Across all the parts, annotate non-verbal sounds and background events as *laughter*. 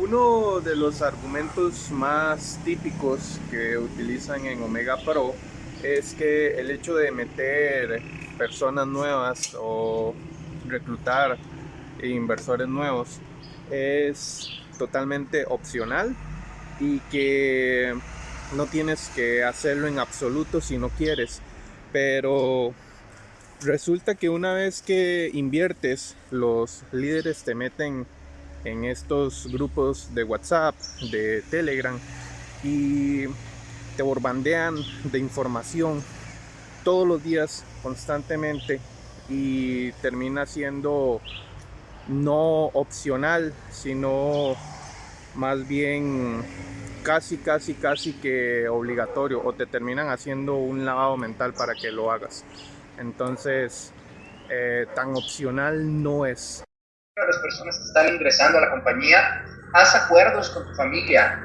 Uno de los argumentos más típicos que utilizan en Omega Pro es que el hecho de meter personas nuevas o reclutar inversores nuevos es totalmente opcional y que no tienes que hacerlo en absoluto si no quieres. Pero resulta que una vez que inviertes, los líderes te meten en estos grupos de WhatsApp, de Telegram y te borbandean de información todos los días constantemente y termina siendo no opcional, sino más bien casi, casi, casi que obligatorio o te terminan haciendo un lavado mental para que lo hagas. Entonces, eh, tan opcional no es. Las personas que están ingresando a la compañía, haz acuerdos con tu familia,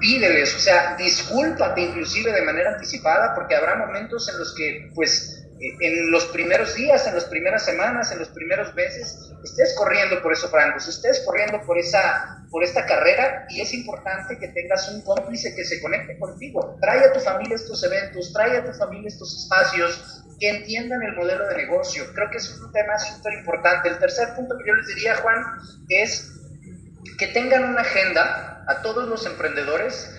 pídeles, o sea, discúlpate inclusive de manera anticipada porque habrá momentos en los que, pues, en los primeros días, en las primeras semanas, en los primeros meses, estés corriendo por esos rangos, estés corriendo por, esa, por esta carrera y es importante que tengas un cómplice que se conecte contigo. Trae a tu familia estos eventos, trae a tu familia estos espacios, que entiendan el modelo de negocio. Creo que es un tema súper importante. El tercer punto que yo les diría, Juan, es que tengan una agenda a todos los emprendedores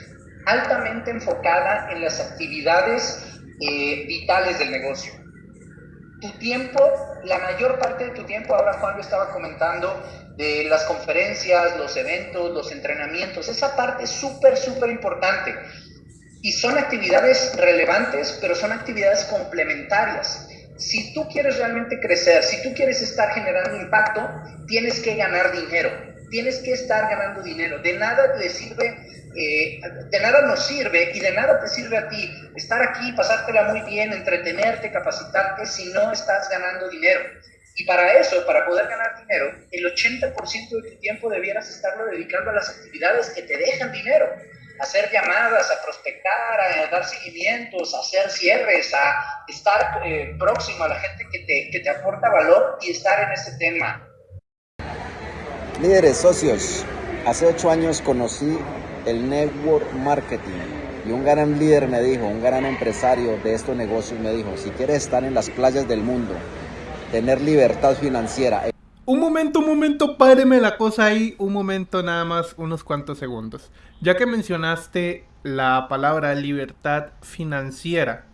altamente enfocada en las actividades eh, vitales del negocio tu tiempo, la mayor parte de tu tiempo, ahora Juan lo estaba comentando, de las conferencias, los eventos, los entrenamientos, esa parte es súper, súper importante. Y son actividades relevantes, pero son actividades complementarias. Si tú quieres realmente crecer, si tú quieres estar generando impacto, tienes que ganar dinero, tienes que estar ganando dinero. De nada le sirve eh, de nada nos sirve y de nada te sirve a ti estar aquí, pasártela muy bien, entretenerte, capacitarte si no estás ganando dinero. Y para eso, para poder ganar dinero, el 80% de tu tiempo debieras estarlo dedicando a las actividades que te dejan dinero. Hacer llamadas, a prospectar, a dar seguimientos, a hacer cierres, a estar eh, próximo a la gente que te, que te aporta valor y estar en ese tema. Líderes, socios, hace ocho años conocí el network marketing. Y un gran líder me dijo, un gran empresario de estos negocios me dijo, si quieres estar en las playas del mundo, tener libertad financiera. Un momento, un momento, páreme la cosa ahí, un momento nada más, unos cuantos segundos. Ya que mencionaste la palabra libertad financiera,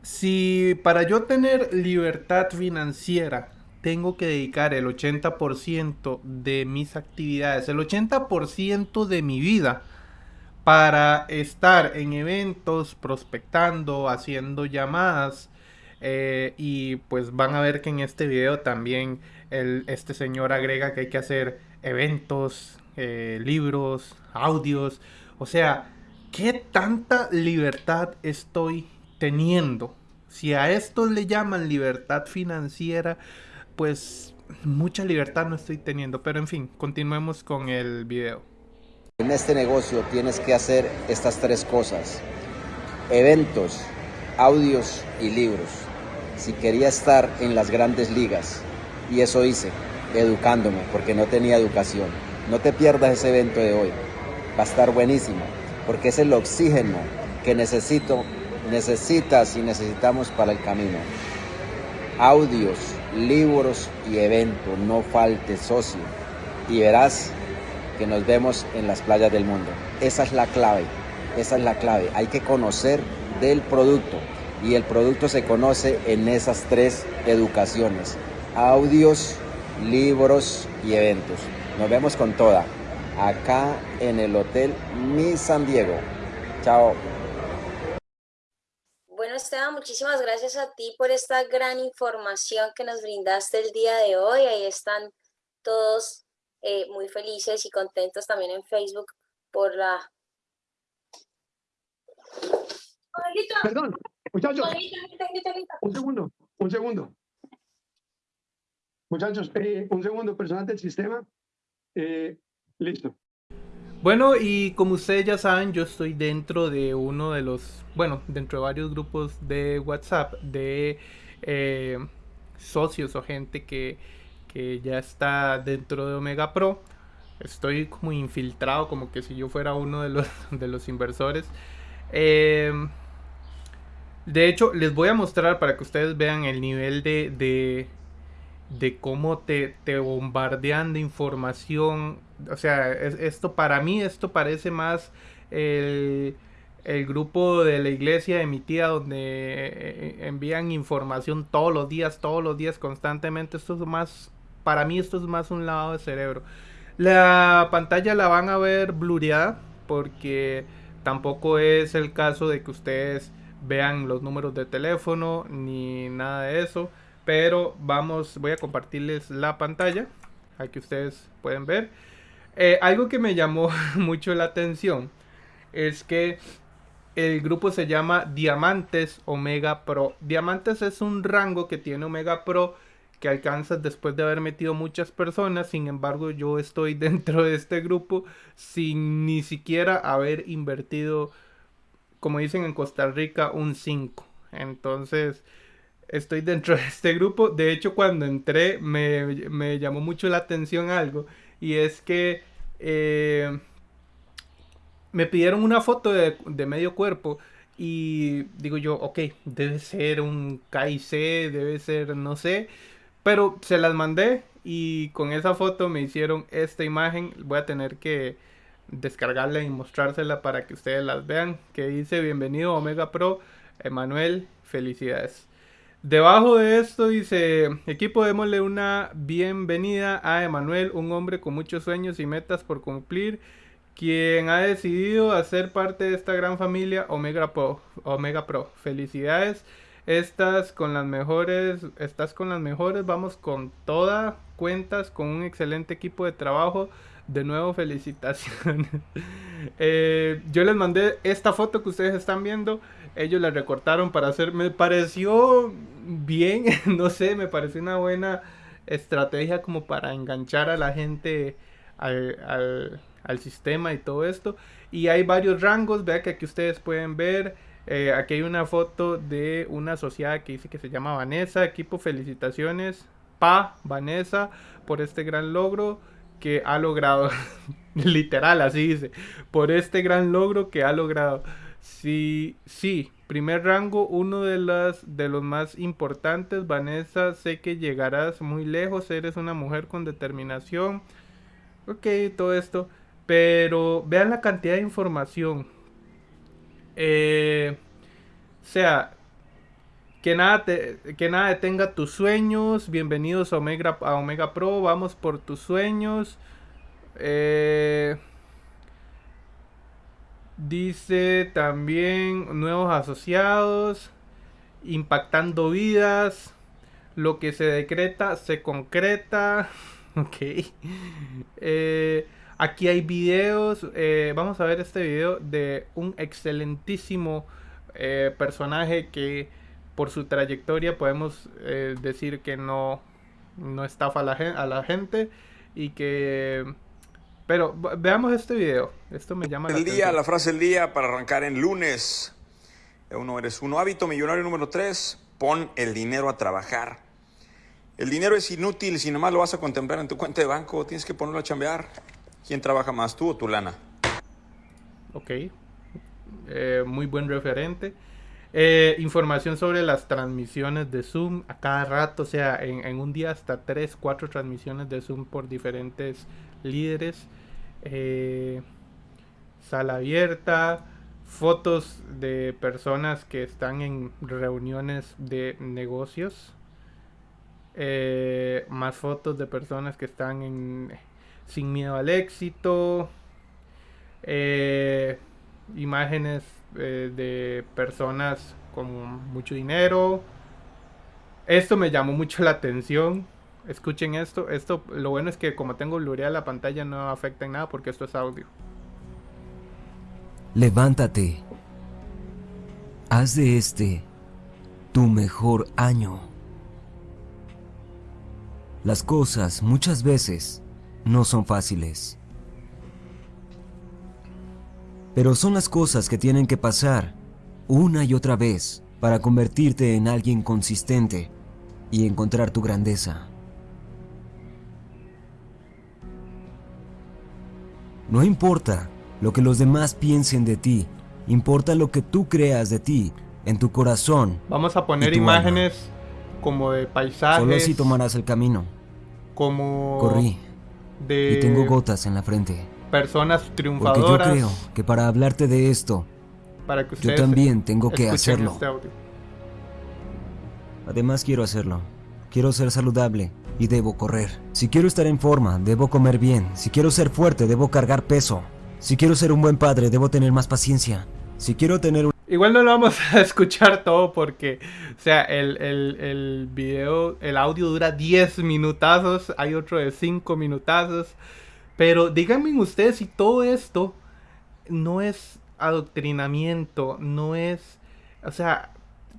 si para yo tener libertad financiera tengo que dedicar el 80% de mis actividades, el 80% de mi vida para estar en eventos, prospectando, haciendo llamadas. Eh, y pues van a ver que en este video también este señor agrega que hay que hacer eventos, eh, libros, audios. O sea, ¿qué tanta libertad estoy teniendo? Si a esto le llaman libertad financiera, pues mucha libertad no estoy teniendo. Pero en fin, continuemos con el video. En este negocio tienes que hacer estas tres cosas. Eventos, audios y libros. Si quería estar en las grandes ligas, y eso hice, educándome, porque no tenía educación. No te pierdas ese evento de hoy. Va a estar buenísimo, porque es el oxígeno que necesito, necesitas y necesitamos para el camino. Audios, libros y eventos. No falte socio. Y verás que nos vemos en las playas del mundo. Esa es la clave. Esa es la clave. Hay que conocer del producto. Y el producto se conoce en esas tres educaciones. Audios, libros y eventos. Nos vemos con toda. Acá en el Hotel Mi San Diego. Chao. Esteban, muchísimas gracias a ti por esta gran información que nos brindaste el día de hoy. Ahí están todos eh, muy felices y contentos también en Facebook por la... Perdón, muchachos. Un segundo, un segundo. Muchachos, eh, un segundo, personal del sistema. Eh, listo. Bueno, y como ustedes ya saben, yo estoy dentro de uno de los, bueno, dentro de varios grupos de WhatsApp de eh, socios o gente que, ya está dentro de Omega Pro. estoy como infiltrado, como que si yo fuera uno de los, *laughs* de los inversores. Em, de hecho, les voy a mostrar para que ustedes vean el nivel de, de, de cómo te, te, bombardean de información. O sea, esto para mí, esto parece más el, el, grupo de la iglesia de mi tía donde eh, envían información todos los días, todos los días, constantemente. Esto es más, para mí esto es más un lado de cerebro. La pantalla la van a ver blureada porque tampoco es el caso de que ustedes vean los números de teléfono ni nada de eso. Pero vamos, voy a compartirles la pantalla. Aquí ustedes pueden ver. Eh, algo que me llamó *laughs* mucho la atención es que el grupo se llama Diamantes Omega Pro. Diamantes es un rango que tiene Omega Pro que alcanzas después de haber metido muchas personas. Sin embargo, yo estoy *laughs* dentro de este grupo sin ni siquiera haber invertido, como dicen en Costa Rica, un 5. Entonces, estoy dentro de este grupo. De hecho, cuando entré me, llamó mucho la atención algo. Y es que eh, me pidieron una foto de, de medio cuerpo. Y digo yo, ok, debe ser un KIC, debe ser, no sé. Pero se las mandé y con esa foto me hicieron esta imagen. Voy a tener que descargarla y mostrársela para que ustedes las vean. Que dice bienvenido Omega Pro, Emanuel, felicidades. Debajo de esto dice, equipo démosle una bienvenida a Emanuel, un hombre con muchos sueños y metas por cumplir, quien ha decidido hacer parte de esta gran familia Omega Pro. Omega Pro. Felicidades. Estás con las mejores, estás con las mejores, vamos con toda, cuentas con un excelente equipo de trabajo. De nuevo, felicitaciones. *laughs* Eh, yo les mandé esta foto que ustedes están viendo. Ellos la recortaron para hacer. Me pareció bien, *laughs* no sé, me pareció una buena estrategia como para enganchar a la gente al, sistema y todo esto. Y hay varios rangos, vea que aquí ustedes pueden ver. Eh, aquí hay una foto de una asociada que dice que se llama Vanessa. Equipo, felicitaciones. Pa, Vanessa, por este gran logro que ha logrado. *laughs* Literal, así dice. Por este gran logro que ha logrado. Sí, sí, primer rango, uno de, las, de los más importantes. Vanessa, sé que llegarás muy lejos. Eres una mujer con determinación. Ok, todo esto. Pero vean la cantidad de información eh, sea, que nada, que nada detenga tus sueños. Bienvenidos a Omega, a Omega Pro. Vamos por tus sueños. Eh, dice también nuevos asociados. Impactando vidas. Lo que se decreta se concreta. *laughs* Ok. Eh, Aquí hay videos, eh, vamos a ver este video de un excelentísimo personaje que por su trayectoria podemos eh, decir que no, no estafa a la, a la gente y que... Pero veamos este video, esto me llama la El día, la frase del día para arrancar en lunes. Uno eres uno. Hábito millonario número tres, pon el dinero a trabajar. El dinero es inútil si nomás lo vas a contemplar en tu cuenta de banco, tienes que ponerlo a chambear. ¿Quién trabaja más, tú o tu lana? Ok, eh, muy buen referente. Eh, información sobre las transmisiones de Zoom a cada rato, o sea, en, un día hasta 3, 4 transmisiones de Zoom por diferentes líderes. Eh, sala abierta, fotos de personas que están en reuniones de negocios. más fotos de personas que están en sin miedo al éxito, eh, imágenes eh, de personas con mucho dinero. Esto me llamó mucho la atención. Escuchen esto. Esto, lo bueno es que como tengo blureada la pantalla no afecta en nada porque esto es audio. Levántate. Haz de este tu mejor año. Las cosas muchas veces no son fáciles. Pero son las cosas que tienen que pasar una y otra vez para convertirte en alguien consistente y encontrar tu grandeza. No importa lo que los demás piensen de ti, importa lo que tú creas de ti, en tu corazón. Vamos a poner imágenes como de paisajes. Solo así tomarás el camino. Como Corrí de y tengo gotas en la frente. Personas Porque triunfadoras. yo creo que para hablarte de esto, para que yo también tengo que hacerlo. este. Además quiero hacerlo. Quiero ser saludable y debo correr. Si quiero estar en forma, debo comer bien. Si quiero ser fuerte, debo cargar peso. Si quiero ser un buen padre, debo tener más paciencia. Si quiero tener un... Igual no lo vamos a *laughs* escuchar todo porque, o sea, el, el, el video, el audio dura 10 minutazos, hay otro de 5 minutazos. Pero díganme ustedes si todo esto no es adoctrinamiento, no es, o sea,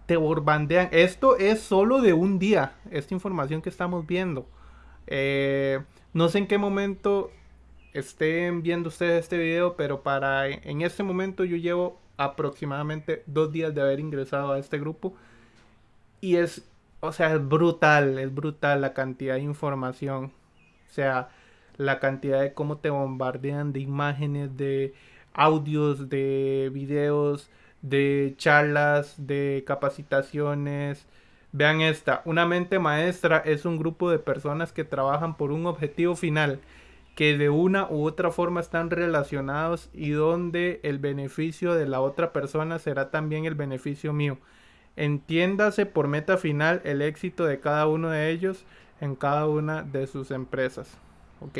te borbandean. Esto es solo de un día, esta información que estamos viendo. Eh, no sé en qué momento estén viendo ustedes este video, pero para en este momento yo llevo aproximadamente dos días de haber ingresado a este grupo y es, o sea, es brutal, es brutal la cantidad de información, o sea, la cantidad de cómo te bombardean de imágenes, de audios, de videos, de charlas, de capacitaciones. Vean esta, una mente maestra es un grupo de personas que trabajan por un objetivo final que de una u otra forma están relacionados y donde el beneficio de la otra persona será también el beneficio mío. Entiéndase por meta final el éxito de cada uno de ellos en cada una de sus empresas. ¿Ok?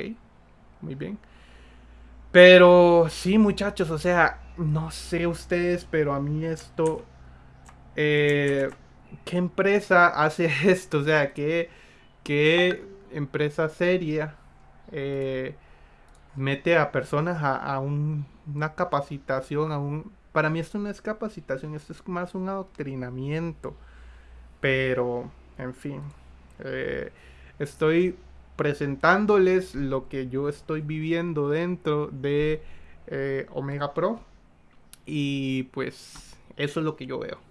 Muy bien. Pero sí, muchachos, o sea, no sé ustedes, pero a mí esto... eh, ¿Qué empresa hace *laughs* esto? O sea, ¿qué, qué empresa seria eh, mete a personas a, a un- una capacitación, a un... Para mí esto no es capacitación, esto es más un adoctrinamiento. Pero, en fin, eh, estoy presentándoles lo que yo estoy viviendo dentro de eh, Omega Pro. Y pues eso es lo que yo veo.